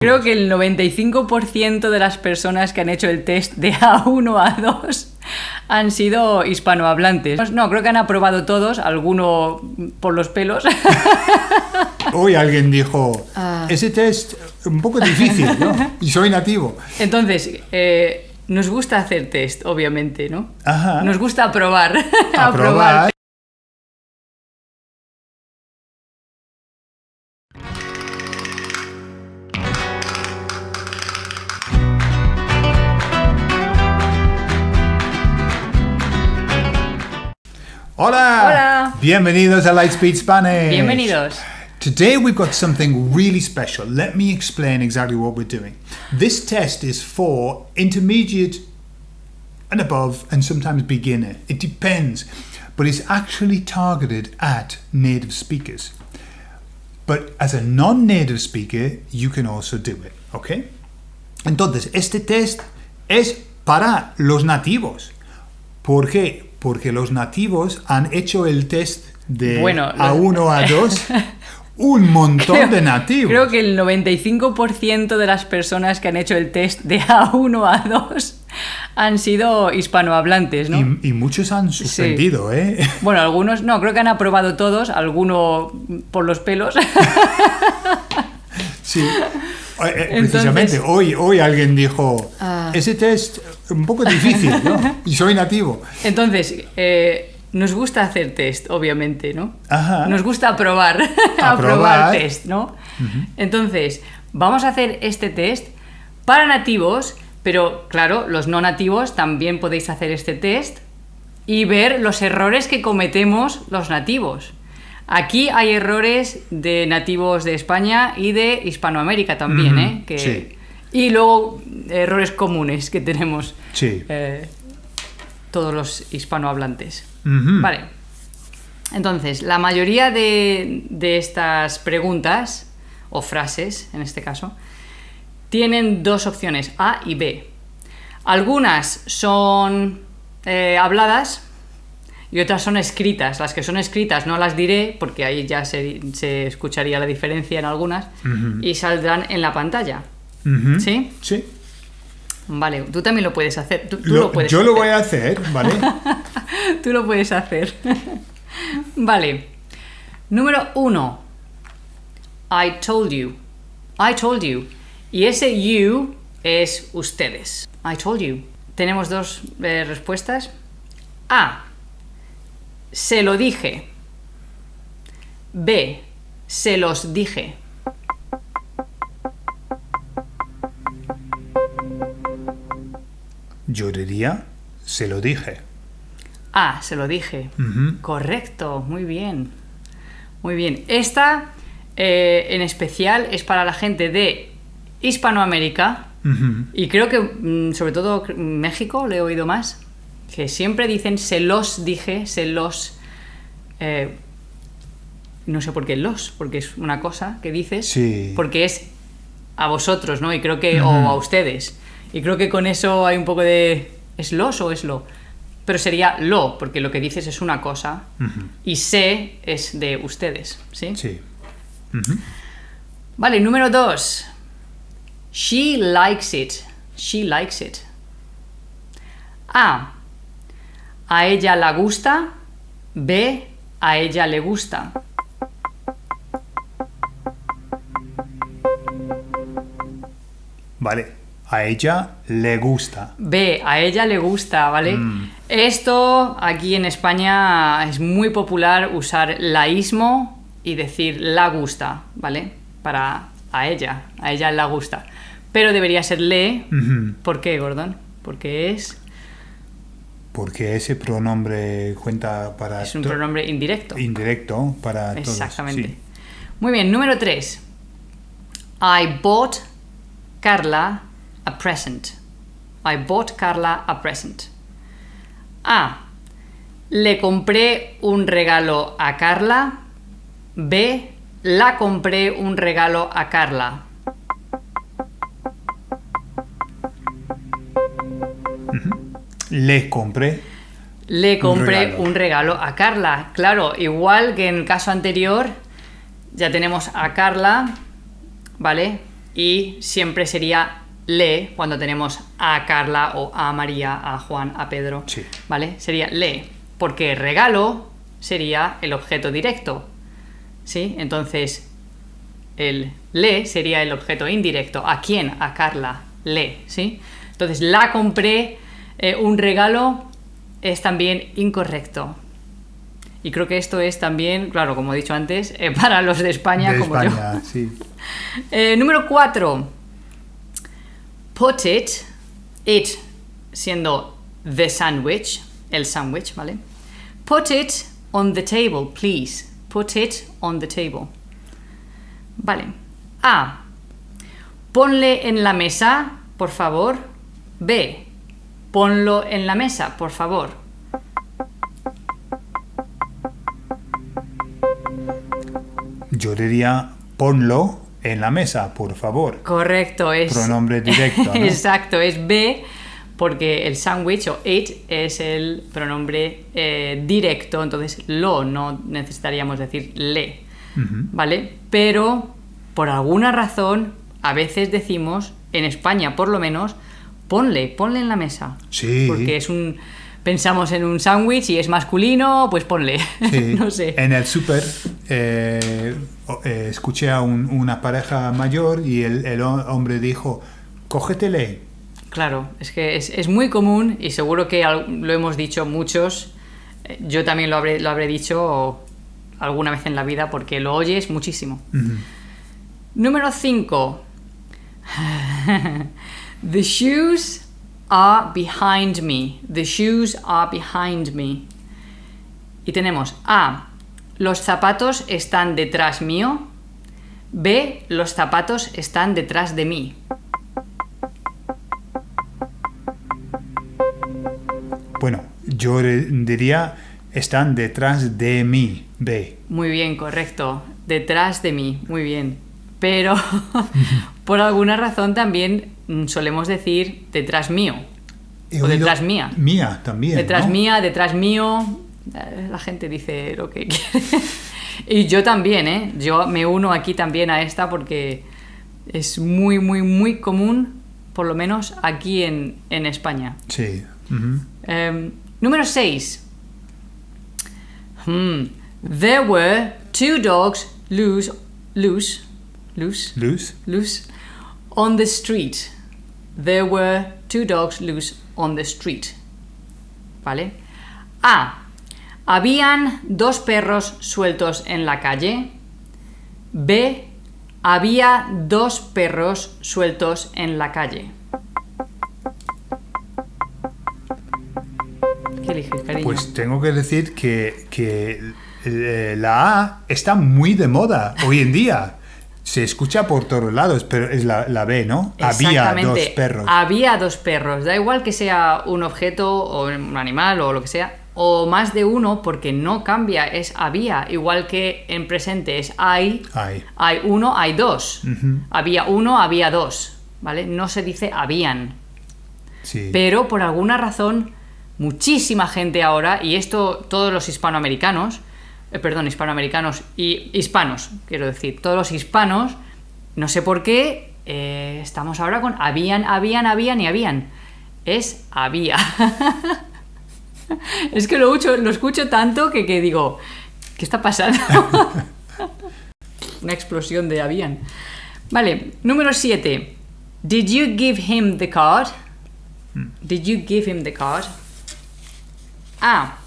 Creo que el 95% de las personas que han hecho el test de A1 a A2 han sido hispanohablantes. No, creo que han aprobado todos, alguno por los pelos. Hoy alguien dijo, Ah. ese test un poco difícil, ¿no? Y soy nativo. Entonces, eh, nos gusta hacer test, obviamente, ¿no? Ajá. Nos gusta aprobar. Aprobar. Hola. Hola. Bienvenidos a Lightspeed Spanish. Bienvenidos. Today we've got something really special. Let me explain exactly what we're doing. This test is for intermediate and above and sometimes beginner. It depends, but it's actually targeted at native speakers. But as a non-native speaker, you can also do it, ¿ok? Entonces, este test es para los nativos. ¿Por qué? Porque los nativos han hecho el test de Bueno, lo- A1 a 2 un montón de nativos. Creo que el 95% de las personas que han hecho el test de A1 a A2 han sido hispanohablantes, ¿no? y, y muchos han suspendido, ¿eh? Bueno, algunos no, creo que han aprobado todos, alguno por los pelos. Sí. Eh, eh, Entonces- Precisamente, hoy, hoy alguien dijo, Ah. ese test un poco difícil, ¿no? Y soy nativo. Entonces, eh, nos gusta hacer test, obviamente, ¿no? Ajá. Nos gusta aprobar, Aprobar. aprobar test, ¿no? Entonces, vamos a hacer este test para nativos, pero claro, los no nativos también podéis hacer este test y ver los errores que cometemos los nativos. Aquí hay errores de nativos de España y de Hispanoamérica también, ¿eh? Que- sí. Y luego errores comunes que tenemos Sí. eh, todos los hispanohablantes. Ujú. Vale. Entonces, la mayoría de, de estas preguntas, o frases en este caso, tienen dos opciones, A y B. Algunas son eh, habladas y otras son escritas. Las que son escritas no las diré porque ahí ya se, se escucharía la diferencia en algunas y saldrán en la pantalla. ¿Sí? Sí. Vale, tú también lo puedes hacer. Tú, tú Lo- lo puedes yo lo voy a hacer, ¿vale? Tú lo puedes hacer. vale. Número uno. I told you. I told you. Y ese you es ustedes. I told you. Tenemos dos eh, respuestas. A. Se lo dije. B. Se los dije. Yo diría, se lo dije. Ah, se lo dije. Correcto, muy bien. Muy bien. Esta eh, en especial es para la gente de Hispanoamérica y creo que mm, sobre todo México le he oído más, que siempre dicen se los dije, se los... eh, no sé por qué los, porque es una cosa que dices, Sí. porque es a vosotros, ¿no? Y creo que, o a ustedes. Y creo que con eso hay un poco de... ¿Es los o es lo? Pero sería lo, porque lo que dices es una cosa y se es de ustedes, ¿sí? Sí. Vale, número dos. She likes it. She likes it. A. A ella la gusta. B. A ella le gusta. Vale. A ella le gusta. B, a ella le gusta, ¿vale? Esto aquí en España es muy popular usar laísmo y decir la gusta, ¿vale? Para a ella, a ella la gusta. Pero debería ser le. ¿Por qué, Gordon? Porque es, Porque ese pronombre cuenta para... es un pronombre indirecto. Indirecto para todos. Exactamente. sí. Muy bien, número 3. I bought Carla a present. I bought Carla a present. A. Le compré un regalo a Carla. B. La compré un regalo a Carla. Le compré. Le compré regalo. un regalo a Carla. Claro, igual que en el caso anterior, ya tenemos a Carla, ¿vale? y siempre sería le cuando tenemos a Carla o a María, a Juan, a Pedro. Sí. ¿Vale? Sería le, porque regalo sería el objeto directo. ¿Sí? Entonces, el le sería el objeto indirecto. ¿A quién? A Carla. Le, ¿sí? Entonces, la compré eh, un regalo es también incorrecto. Y creo que esto es también, claro, como he dicho antes, eh, para los de España De como yo. España, sí. Eh, número 4. Put it, it siendo the sandwich, el sandwich, ¿vale? Put it on the table, please. Put it on the table. Vale. A. Ponle en la mesa, por favor. B. Ponlo en la mesa, por favor. Yo diría ponlo en la mesa, por favor. Correcto, es. Pronombre directo, ¿no? Exacto, es B, porque el sándwich o it es el pronombre eh, directo, entonces lo, no necesitaríamos decir le, ¿vale? Pero por alguna razón, a veces decimos, en España por lo menos, ponle, ponle en la mesa. Sí. Porque es un. Pensamos en un sándwich y es masculino, pues ponle. Sí. no sé. En el súper eh, eh, escuché a un- una pareja mayor y el, el ho- hombre dijo, cógetele. Claro, es que es, es muy común y seguro que lo hemos dicho muchos. Eh, Yo también lo habré, lo habré dicho alguna vez en la vida porque lo oyes muchísimo. Número 5. The shoes are behind me. The shoes are behind me. Y tenemos A. Los zapatos están detrás mío. B. Los zapatos están detrás de mí. Bueno, yo diría, están detrás de mí, B. Muy bien, correcto. Detrás de mí, muy bien. Pero por alguna razón también mm, solemos decir detrás mío. He O detrás mía. Mía también. Detrás ¿no? mía, detrás mío. Eh, La gente dice lo que quiere. Y yo también, ¿eh? Yo me uno aquí también a esta porque es muy, muy, muy común, por lo menos aquí en, en España. Sí. Um, número 6. There were two dogs loose, loose, loose, Luz. loose on the street. There were two dogs loose on the street. ¿Vale? A. Habían dos perros sueltos en la calle. B. Había dos perros sueltos en la calle. ¿Qué eliges, cariño? Pues tengo que decir que, que eh, la A está muy de moda hoy en día. Se escucha por todos lados, pero es la, la B, ¿no? Había dos perros. Había dos perros. Da igual que sea un objeto o un animal o lo que sea. O más de uno porque no cambia. Es había. Igual que en presente es hay. Hay. Hay uno, hay dos. Había uno, había dos. ¿Vale? No se dice habían. Sí. Pero por alguna razón, muchísima gente ahora, y esto todos los hispanoamericanos, eh, perdón, hispanoamericanos y hispanos, quiero decir, todos los hispanos, no sé por qué, eh, estamos ahora con habían, habían, habían y habían. Es había. es que lo escucho, lo escucho tanto que, que digo, ¿qué está pasando? Una explosión de habían. Vale, número 7. Did you give him the card? Did you give him the card? A.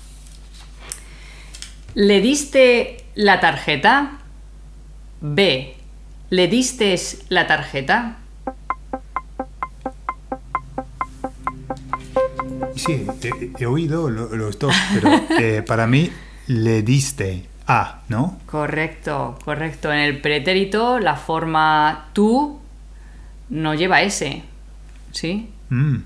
¿Le diste la tarjeta? B. ¿Le diste la tarjeta? Sí, he, he oído lo- los dos, pero eh, para mí le diste A, ¿no? Correcto, correcto. En el pretérito la forma tú no lleva S. ¿Sí? Mm,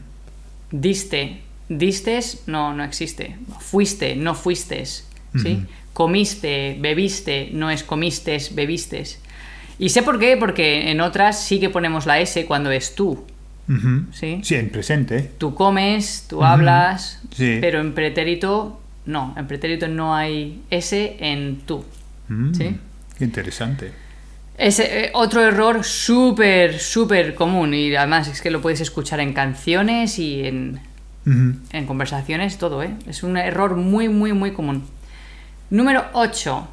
Diste. Distes no, no existe. Fuiste, no fuistes. Comiste, bebiste, no es comistes, bebistes. Y sé por qué, porque en otras sí que ponemos la S cuando es tú. Sí. Sí, en presente. Tú comes, tú hablas, Sí. pero en pretérito no. En pretérito no hay S en tú. Mm, Sí. Interesante. Es eh, otro error súper, súper común y además es que lo puedes escuchar en canciones y en, en conversaciones, todo, ¿eh? Es un error muy, muy, muy común. Número 8.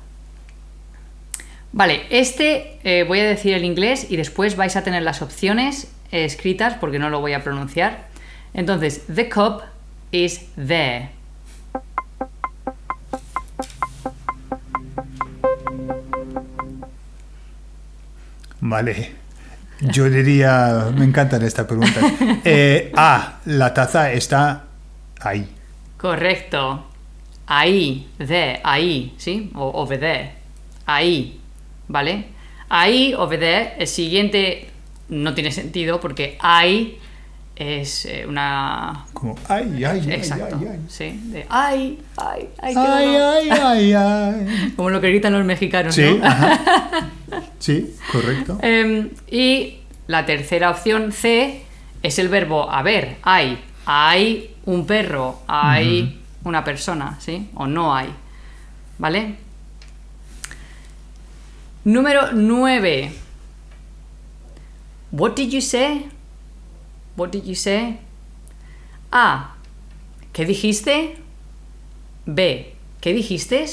Vale, este eh, voy a decir el inglés y después vais a tener las opciones eh, escritas porque no lo voy a pronunciar. Entonces, the cup is there. Vale. Yo diría, me encantan estas preguntas. Eh, A, la taza está ahí. Correcto. Ahí, there, ahí, ¿sí? O over there. Ahí, ¿vale? Ahí, over there. El siguiente no tiene sentido porque ahí es eh, una... Como, ay, ay, ay, Exacto, ay, ay. sí. De ay, ay, ay, Ay, dolor". ay, ay, ay. Como lo que gritan los mexicanos, Sí, ¿no? ajá. Sí, correcto. Em, y la tercera opción C es el verbo haber. Hay. Hay un perro. Hay una persona, ¿sí? O no hay. ¿Vale? Número 9. What did you say? What did you say? A. ¿Qué dijiste? B. ¿Qué dijiste?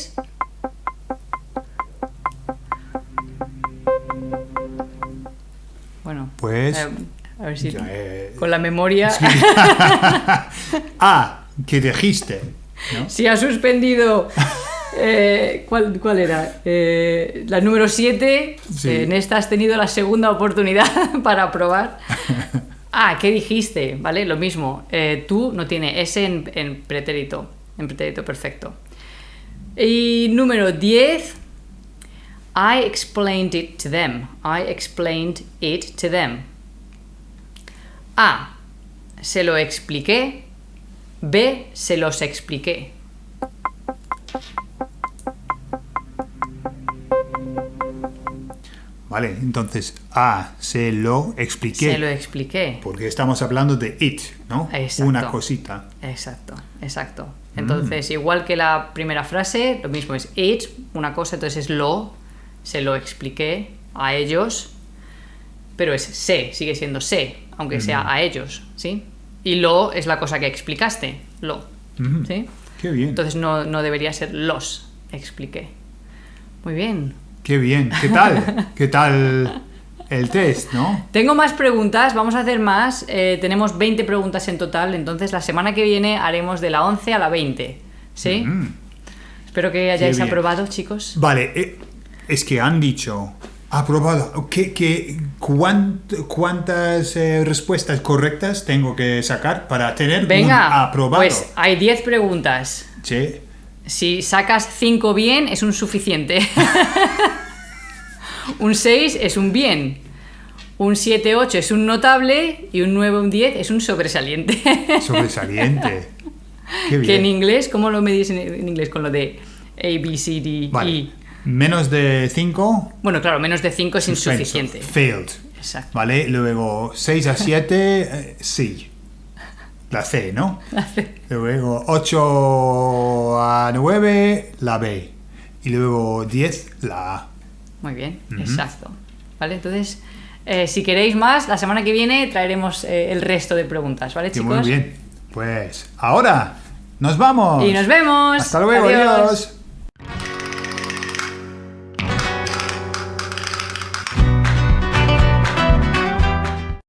Bueno, Pues, eh, a ver si eh, con la memoria, A, que dijiste. ¿No? si ha suspendido. eh, ¿cuál, cuál era? Eh, la número 7. Sí. en esta has tenido la segunda oportunidad para probar. Ah, ¿qué dijiste? ¿Vale? Lo mismo. eh, tú no tiene S en, en pretérito. En pretérito perfecto. Y número 10. I explained it to them. I explained it to them. A. Se lo expliqué. B. Se los expliqué. Vale, entonces A, se lo expliqué. Se lo expliqué. Porque estamos hablando de it, ¿no? Exacto. Una cosita. Exacto, exacto. Entonces, igual que la primera frase, lo mismo es it, una cosa, entonces es lo, se lo expliqué a ellos, pero es se, sigue siendo se, aunque sea a ellos, ¿sí? Y lo es la cosa que explicaste, lo. ¿sí? Qué bien. Entonces no, no debería ser los expliqué. Muy bien. Qué bien. ¿Qué tal? ¿Qué tal el test, no? Tengo más preguntas, vamos a hacer más. eh, tenemos 20 preguntas en total, entonces la semana que viene haremos de la 11 a la 20. ¿Sí? Mm. Espero que hayáis aprobado, chicos. Vale, eh, es que han dicho aprobado. ¿Qué, qué, cuánt- ¿Cuántas eh, respuestas correctas tengo que sacar para tener un Venga, aprobado? pues hay 10 preguntas. Sí. Si sacas 5 bien, es un suficiente. un 6 es un bien. Un 7, 8 es un notable. Y un 9, un 10 es un sobresaliente. Sobresaliente. Qué que en bien. inglés, ¿cómo lo medís en, en inglés? Con lo de A, B, C, D, Vale. E. Menos de 5. Bueno, claro, menos de 5 es insuficiente. Failed. Exacto. Vale, luego 6 a 7, sí. La C, ¿no? Luego 8 a 9, la B. Y luego 10, la A. Muy bien, exacto. ¿Vale? Entonces, eh, si queréis más, la semana que viene traeremos eh, el resto de preguntas, ¿vale, chicos? muy bien. Pues ahora, nos vamos. Y nos vemos. Hasta luego, Adiós. adiós.